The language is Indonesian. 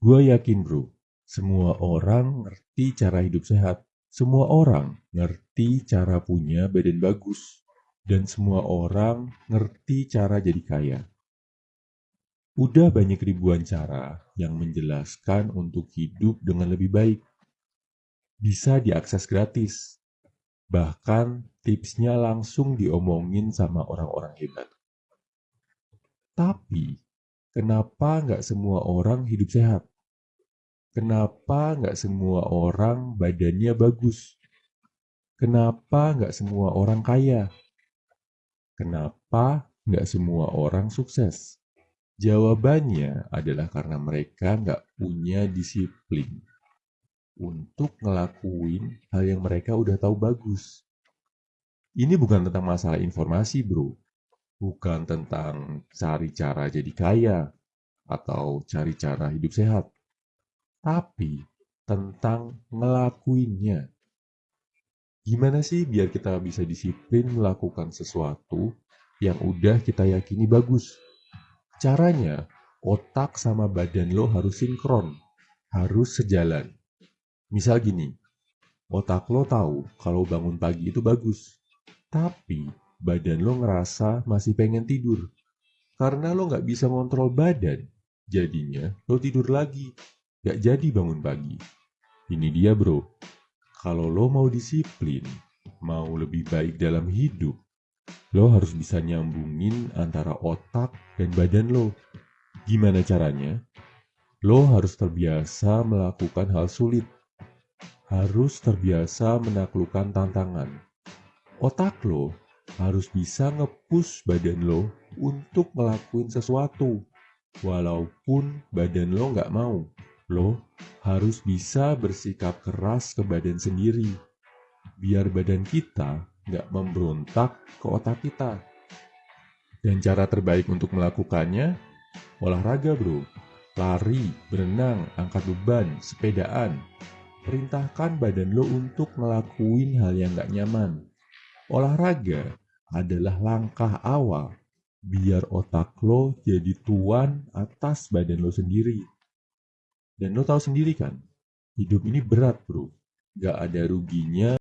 Gue yakin bro, semua orang ngerti cara hidup sehat. Semua orang ngerti cara punya badan bagus. Dan semua orang ngerti cara jadi kaya. Udah banyak ribuan cara yang menjelaskan untuk hidup dengan lebih baik. Bisa diakses gratis. Bahkan tipsnya langsung diomongin sama orang-orang hebat. Tapi, kenapa nggak semua orang hidup sehat? Kenapa nggak semua orang badannya bagus? Kenapa nggak semua orang kaya? Kenapa nggak semua orang sukses? Jawabannya adalah karena mereka nggak punya disiplin untuk ngelakuin hal yang mereka udah tahu bagus. Ini bukan tentang masalah informasi, bro. Bukan tentang cari cara jadi kaya atau cari cara hidup sehat tapi tentang ngelakuinnya. Gimana sih biar kita bisa disiplin melakukan sesuatu yang udah kita yakini bagus? Caranya, otak sama badan lo harus sinkron, harus sejalan. Misal gini, otak lo tahu kalau bangun pagi itu bagus, tapi badan lo ngerasa masih pengen tidur. Karena lo nggak bisa ngontrol badan, jadinya lo tidur lagi gak jadi bangun pagi. Ini dia bro, kalau lo mau disiplin, mau lebih baik dalam hidup, lo harus bisa nyambungin antara otak dan badan lo. Gimana caranya? Lo harus terbiasa melakukan hal sulit. Harus terbiasa menaklukkan tantangan. Otak lo harus bisa ngepus badan lo untuk ngelakuin sesuatu. Walaupun badan lo nggak mau. Lo harus bisa bersikap keras ke badan sendiri, biar badan kita nggak memberontak ke otak kita. Dan cara terbaik untuk melakukannya, olahraga bro. Lari, berenang, angkat beban, sepedaan. Perintahkan badan lo untuk ngelakuin hal yang gak nyaman. Olahraga adalah langkah awal biar otak lo jadi tuan atas badan lo sendiri. Dan lo tahu sendiri kan, hidup ini berat bro. Gak ada ruginya